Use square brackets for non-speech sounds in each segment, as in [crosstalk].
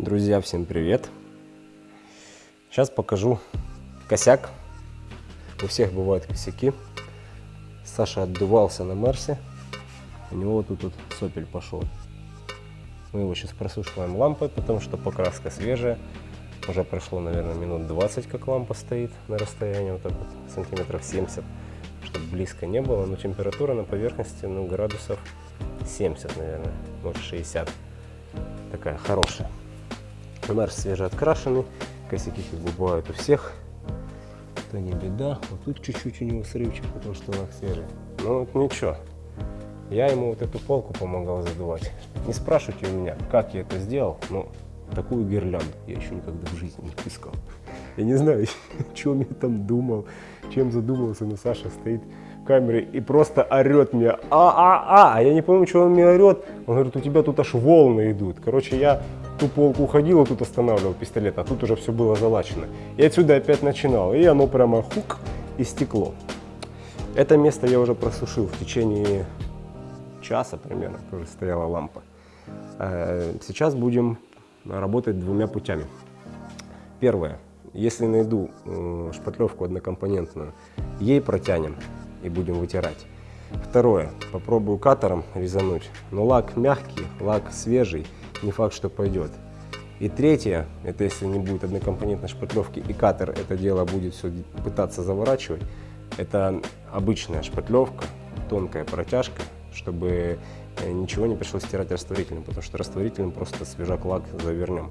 Друзья, всем привет! Сейчас покажу косяк. У всех бывают косяки. Саша отдувался на Мерсе. У него вот тут вот сопель пошел. Мы его сейчас просушиваем лампой, потому что покраска свежая. Уже прошло, наверное, минут 20, как лампа стоит на расстоянии вот так вот, сантиметров 70, чтобы близко не было. Но температура на поверхности, ну, градусов 70, наверное, может 60. Такая хорошая. Мерс свежеоткрашенный, косяки как бы бывают у всех. Это не беда. Вот тут чуть-чуть у него срывчик, потому что лак свежий. Ну вот ничего. Я ему вот эту полку помогал задувать. Не спрашивайте у меня, как я это сделал, но такую гирлянду я еще никогда в жизни не искал. Я не знаю, о чем я там думал, чем задумался, но Саша стоит в камере и просто орет мне, а-а-а, я не помню, что он мне орет. Он говорит, у тебя тут аж волны идут. Короче, я ту полку уходил, тут останавливал пистолет, а тут уже все было залачено. И отсюда опять начинал, и оно прямо хук и стекло. Это место я уже просушил в течение часа примерно, тоже стояла лампа. Э, сейчас будем работать двумя путями. Первое. Если найду э, шпатлевку однокомпонентную, ей протянем и будем вытирать. Второе. Попробую катером резануть. Но лак мягкий, лак свежий не факт, что пойдет. И третье, это если не будет однокомпонентной шпатлевки и катер это дело будет все пытаться заворачивать, это обычная шпатлевка, тонкая протяжка, чтобы э, ничего не пришлось стирать растворителем, потому что растворителем просто свежак лак завернем.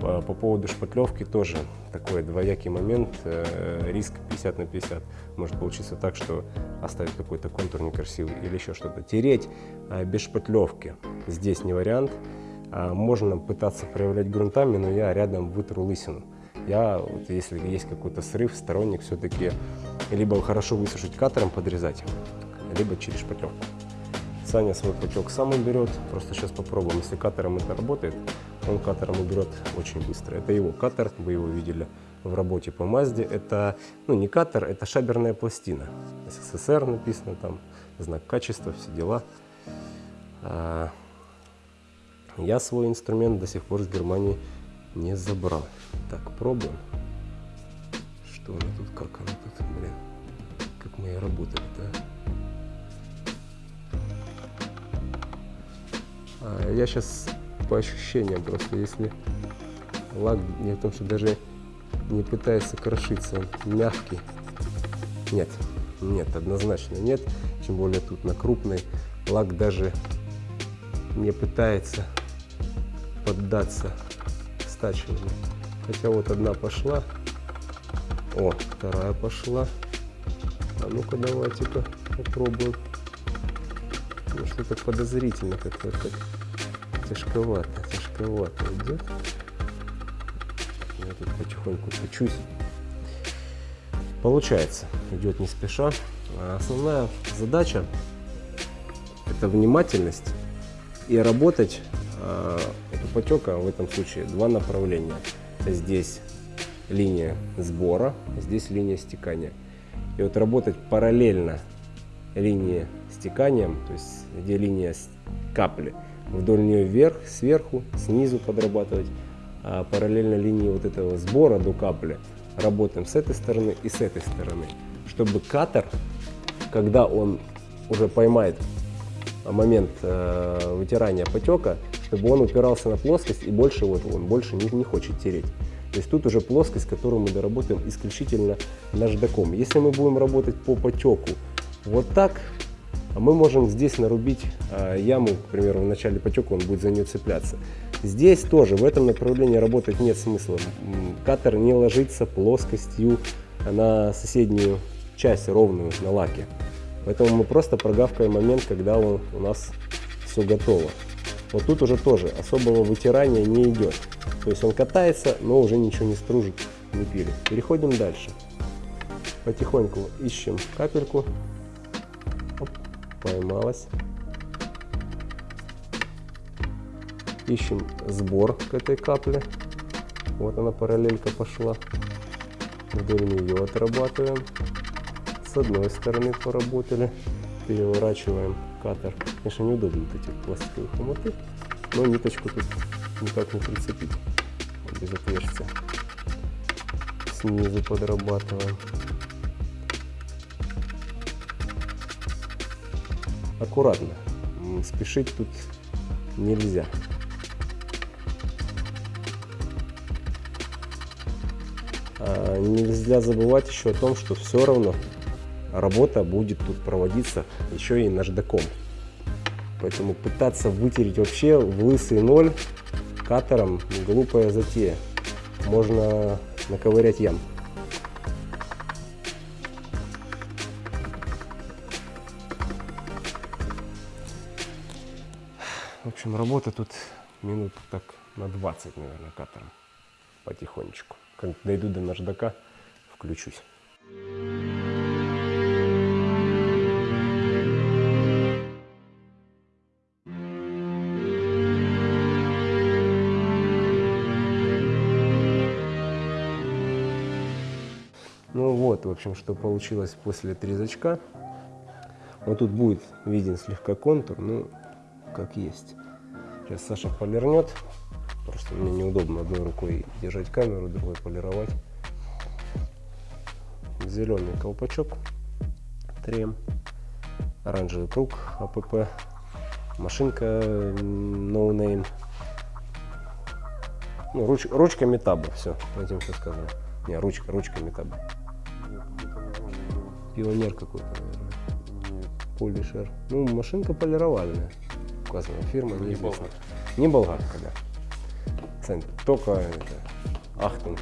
По, по поводу шпатлевки тоже такой двоякий момент, э, риск 50 на 50. Может получиться так, что оставить какой-то контур некрасивый или еще что-то. Тереть э, без шпатлевки здесь не вариант. А, можно пытаться проявлять грунтами, но я рядом вытру лысину. Я, вот, если есть какой-то срыв, сторонник все-таки либо хорошо высушить катером, подрезать, либо через шпатлевку. Саня свой потек сам уберет, просто сейчас попробуем. Если катером это работает, он катером уберет очень быстро. Это его катер, вы его видели в работе по Мазде. Это, ну не катер, это шаберная пластина. СССР написано там, знак качества, все дела. Я свой инструмент до сих пор с Германии не забрал. Так, пробуем. Что она тут, как она тут, блин. Как мы и работали, да? А, я сейчас по ощущениям просто, если лак не в том, что даже не пытается крошиться, он мягкий. Нет, нет, однозначно нет. Тем более тут на крупный лак даже не пытается поддаться стачиванию. Хотя вот одна пошла. О, вторая пошла. А ну-ка давайте-ка попробуем. Ну, что-то подозрительно как-то так. Тяжковато, тяжковато идет. Я тут потихоньку печусь. Получается, идет не спеша. А основная задача это внимательность и работать э, потека в этом случае два направления. Здесь линия сбора, здесь линия стекания. И вот работать параллельно линии стекания, то есть где линия капли, вдоль нее вверх, сверху, снизу подрабатывать, а параллельно линии вот этого сбора до капли работаем с этой стороны и с этой стороны, чтобы катер, когда он уже поймает момент э, вытирания потека, чтобы он упирался на плоскость и больше вот он больше не, не хочет тереть. То есть тут уже плоскость, которую мы доработаем исключительно наждаком. Если мы будем работать по потеку вот так, мы можем здесь нарубить э, яму, к примеру, в начале потека он будет за нее цепляться. Здесь тоже в этом направлении работать нет смысла. Катер не ложится плоскостью на соседнюю часть ровную на лаке. Поэтому мы просто прогавкаем момент, когда он, у нас все готово. Вот тут уже тоже особого вытирания не идет. То есть он катается, но уже ничего не стружит, не пилит. Переходим дальше. Потихоньку ищем капельку. Оп, поймалась. Ищем сбор к этой капле. Вот она параллелька пошла. Вдоль нее отрабатываем. С одной стороны поработали. Переворачиваем катер. Конечно, неудобно вот эти пластиковые хомуты, но ниточку тут никак не прицепить. Без отверстия. Снизу подрабатываем. Аккуратно. Спешить тут нельзя. А, Нельзя забывать еще о том, что все равно работа будет тут проводиться еще и наждаком. Поэтому пытаться вытереть вообще в лысый ноль катером глупая затея. Можно наковырять ям. В общем, работа тут минут так на 20, наверное, катером. Потихонечку. Как дойду до наждака, включусь. Вот, в общем, что получилось после отрезочка. Вот тут будет виден слегка контур, ну, как есть. Сейчас Саша полирнет. Просто мне неудобно одной рукой держать камеру, другой полировать. Зеленый колпачок, трем, оранжевый круг АПП, машинка no name. Ну, руч, ручка метаба, все, этим все сказано. Не, ручка, ручка метаба. Пионер какой-то, наверное. Полишер. Ну, машинка полировальная. Указана фирма, Не неизвестна. Не болгарка, да. Цент, только это, ахтунг.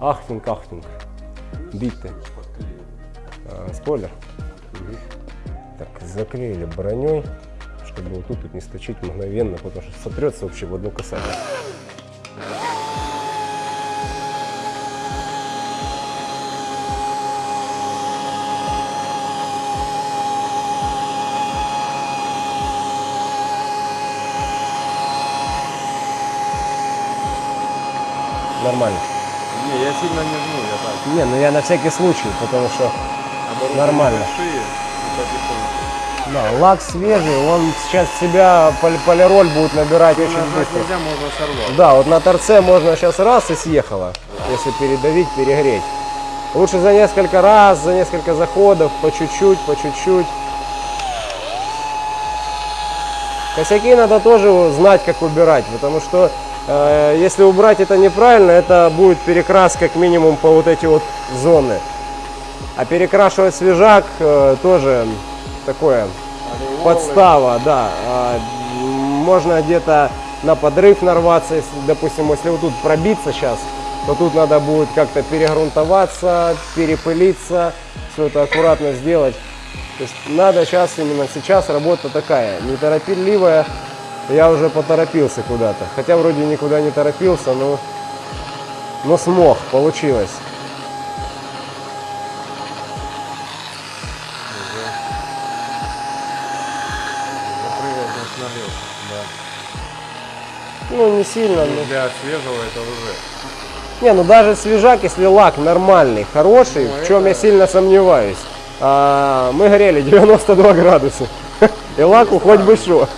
Ахтунг, ахтунг. Битты. А, спойлер. Мгм. Так, заклеили броней, чтобы вот тут, не сточить мгновенно, потому что сотрется вообще в одно касание. Нормально. Не, я сильно не жму, я так. Не, ну я на всякий случай, потому что Оборудование Нормально. Да, лак свежий, он сейчас себя пол- полироль будет набирать очень Нажать быстро. нельзя, можно сорвать. Да, вот на торце можно сейчас раз и съехало, если передавить, перегреть. Лучше за несколько раз, за несколько заходов, по чуть-чуть, по чуть-чуть. Косяки надо тоже знать, как убирать, потому что если убрать это неправильно, это будет перекрас как минимум по вот эти вот зоны. А перекрашивать свежак э, тоже такое подстава, да. А, Можно где-то на подрыв нарваться, если, допустим, если вот тут пробиться сейчас, то тут надо будет как-то перегрунтоваться, перепылиться, все это аккуратно сделать. То есть надо сейчас, именно сейчас работа такая, неторопливая. Я уже поторопился куда-то. Хотя вроде никуда не торопился, но, но смог, получилось. Да. Ну, не сильно, но... Для свежего это уже. Не, ну даже свежак, если лак нормальный, хороший, Ну, в чем я это- сильно сомневаюсь. а, мы горели 92 градуса. [laughs] И лаку хоть бы что.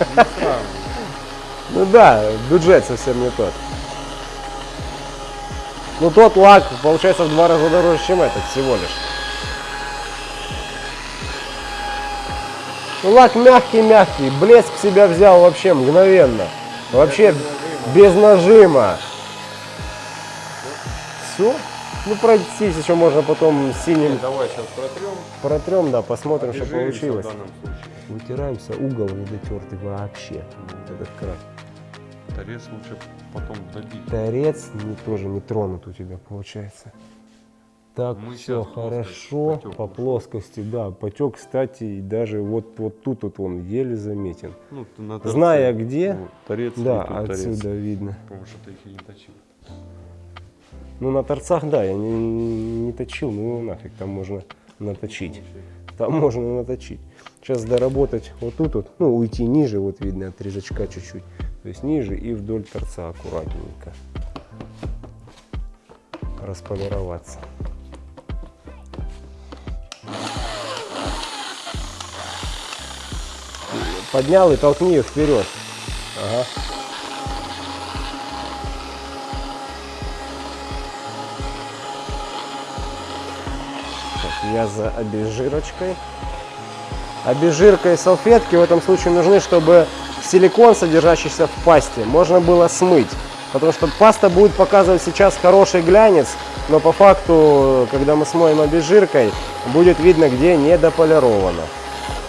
Ну да, бюджет совсем не тот. Ну тот лак получается в два раза дороже, чем этот всего лишь. Ну лак мягкий-мягкий, блеск себя взял вообще мгновенно. Вообще без нажима. Все? Ну пройтись еще можно потом синим Давай сейчас протрем. протрем, да, посмотрим, что Обезжиримся получилось. Вытираемся, угол не дотертый вообще. Этот край. Торец лучше потом добить. Торец не, тоже не тронут у тебя получается. Так, Мы все хорошо. потек По плоскости, да. Потек, кстати, и даже вот, вот тут вот он еле заметен. Ну, на торце. Зная где, Вот, торец да, тут торец. отсюда видно. Потому что ты их и не точил. Ну, на торцах, да, я не, не точил, ну нафиг, там можно наточить. Там можно наточить. Сейчас доработать вот тут вот, ну уйти ниже, вот видно от резачка чуть-чуть. То есть ниже и вдоль торца аккуратненько располироваться. Поднял и толкни ее вперед. Ага. Так, я за обезжирочкой. Обезжирка и салфетки в этом случае нужны, чтобы силикон, содержащийся в пасте, можно было смыть. Потому что паста будет показывать сейчас хороший глянец, но по факту, когда мы смоем обезжиркой, будет видно, где недополировано.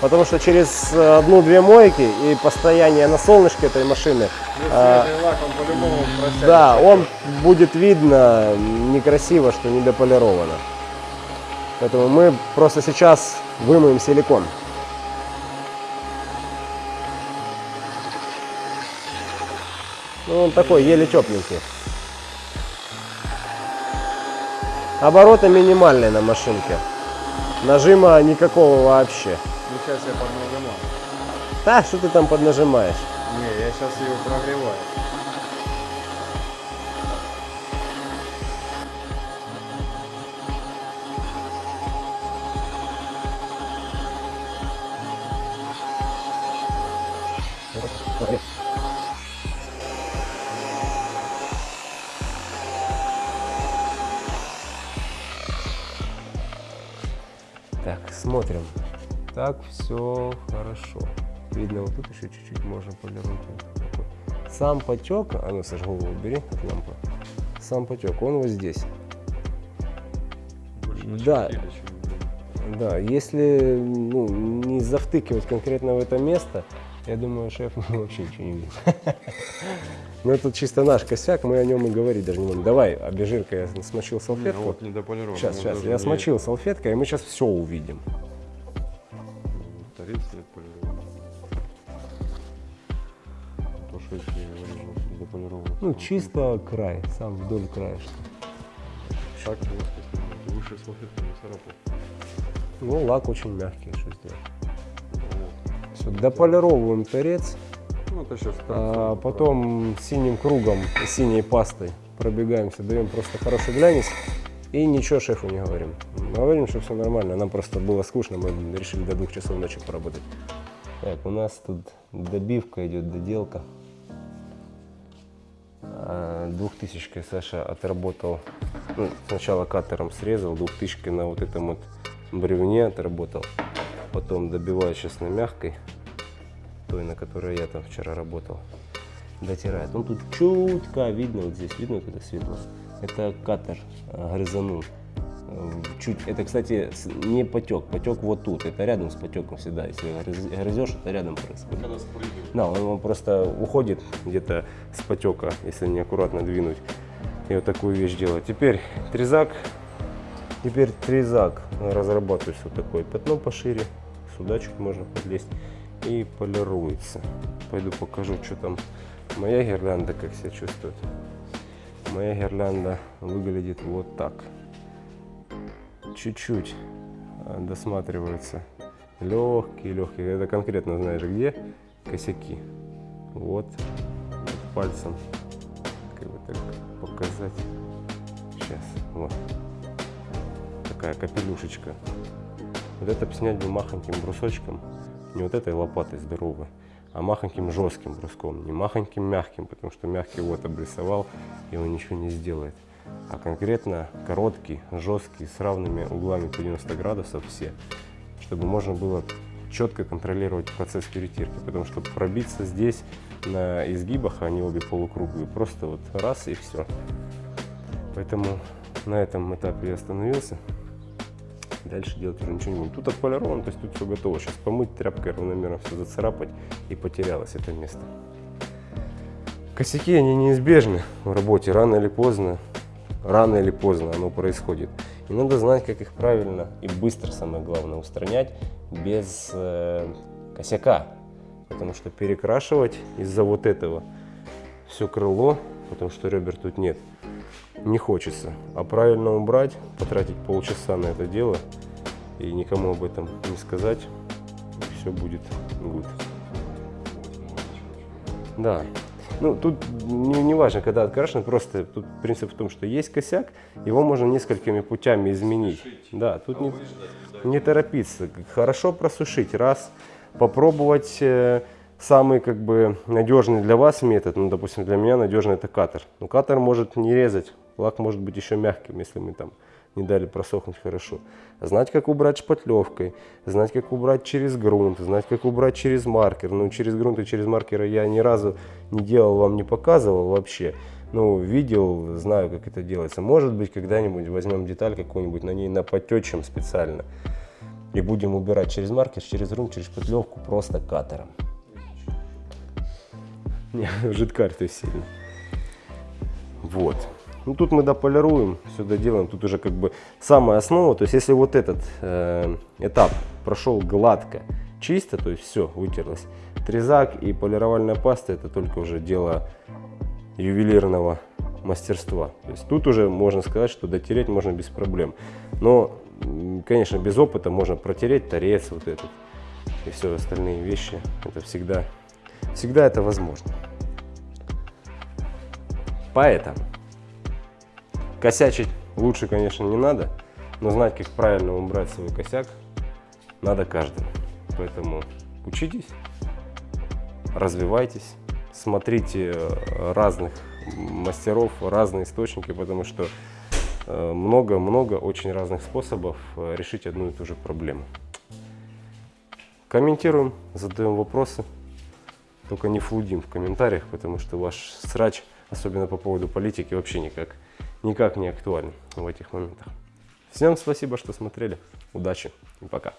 Потому что через э, одну-две мойки и постояние на солнышке этой машины, а, лак, он да, он будет видно некрасиво, что недополировано. Поэтому мы просто сейчас вымоем силикон. Ну, он такой, еле тепленький. Обороты минимальные на машинке. Нажима никакого вообще. Ну, сейчас я поднажимаю. Да, что ты там поднажимаешь? Не, я сейчас ее прогреваю. Так, все хорошо. Видно, вот тут еще чуть-чуть можно. Такой. Сам потек, а ну, Саш, голову убери от лампы. Сам потек, он вот здесь. Больше Да. Да, если ну, не завтыкивать конкретно в это место, я думаю, шеф [laughs] вообще ничего не видит. [laughs] Но это чисто наш косяк, мы о нем и говорить даже не будем. Давай, обезжирка, я смочил салфетку. Сейчас, он сейчас, я смочил салфеткой, и мы сейчас все увидим. Что если. Ну, то чисто край, сам вдоль краешка. Так, плоскость. Выше не царапал. Ну, лак очень мягкий, что сделать. Вот. Все, дополировываем торец, Ну, это сейчас а потом синим кругом, синей пастой пробегаемся, даем просто хороший глянец и ничего шефу не говорим. Говорим, что все нормально, нам просто было скучно, мы решили до двух часов ночи поработать. Так, у нас тут добивка идет, доделка. Двухтысячкой Саша отработал, ну, сначала катером срезал, двухтысячкой на вот этом вот бревне отработал. Потом добиваю сейчас на мягкой, той, на которой я там вчера работал. Дотирает. Он тут чутка видно, вот здесь видно, вот это светло. Это катер а, грызанул. Чуть, это, кстати, не потек, потек вот тут, это рядом с потеком всегда, если грыз- грызешь, это рядом происходит. Когда спрыгивает. Да, он, он просто уходит где-то с потека, если неаккуратно двинуть. И вот такую вещь делать. Теперь трезак. Теперь трезак разрабатывается вот такое пятно пошире. Сюда чуть можно подлезть. И полируется. Пойду покажу, что там моя гирлянда, как себя чувствует. Моя гирлянда выглядит вот так. Чуть-чуть а, досматриваются легкие, легкие. Это конкретно знаешь где косяки. Вот, вот пальцем, как бы так показать. Сейчас, вот. Такая капелюшечка. Вот это снять бы махоньким брусочком, не вот этой лопатой здоровой, а махоньким жестким бруском, не махоньким мягким, потому что мягкий вот обрисовал, и он ничего не сделает. А конкретно короткий, жесткий, с равными углами по 90 градусов все, чтобы можно было четко контролировать процесс перетирки, потому что пробиться здесь на изгибах, они обе полукруглые, просто вот раз и все. Поэтому на этом этапе я остановился. Дальше делать уже ничего не будем. Тут отполировано, то есть тут все готово. Сейчас помыть тряпкой равномерно все зацарапать и потерялось это место. Косяки, они неизбежны в работе. Рано или поздно, рано или поздно оно происходит. И надо знать, как их правильно и быстро, самое главное, устранять без э, косяка. Потому что перекрашивать из-за вот этого все крыло, потому что ребер тут нет, не хочется. А правильно убрать, потратить полчаса на это дело и никому об этом не сказать, все будет good. Да. Ну, тут не, не важно, когда открашено, просто тут принцип в том, что есть косяк, его можно несколькими путями изменить. Да, тут не, не торопиться. Хорошо просушить, раз, попробовать э, самый как бы надежный для вас метод, ну, допустим, для меня надежный это катер. Но катер может не резать, лак может быть еще мягким, если мы там не дали просохнуть хорошо. Знать, как убрать шпатлевкой, знать, как убрать через грунт, знать, как убрать через маркер. Ну, через грунт и через маркеры я ни разу не делал, вам не показывал вообще. Ну, видел, знаю, как это делается. Может быть, когда-нибудь возьмем деталь какую-нибудь, на ней напотечем специально. И будем убирать через маркер, через грунт, через шпатлевку просто катером. Не, [laughs] жидкарь есть сильно. Вот. Ну тут мы дополируем, все доделаем. Тут уже как бы самая основа. То есть если вот этот э, этап прошел гладко, чисто, то есть все вытерлось. Трезак и полировальная паста это только уже дело ювелирного мастерства. То есть тут уже можно сказать, что дотереть можно без проблем. Но, конечно, без опыта можно протереть торец вот этот и все остальные вещи. Это всегда, всегда это возможно. Поэтому косячить лучше, конечно, не надо, но знать, как правильно убрать свой косяк, надо каждому. Поэтому учитесь, развивайтесь, смотрите э, разных мастеров, разные источники, потому что э, много-много очень разных способов э, решить одну и ту же проблему. Комментируем, задаем вопросы, только не флудим в комментариях, потому что ваш срач, особенно по поводу политики, вообще никак, никак не актуален в этих моментах. Всем спасибо, что смотрели. Удачи и пока.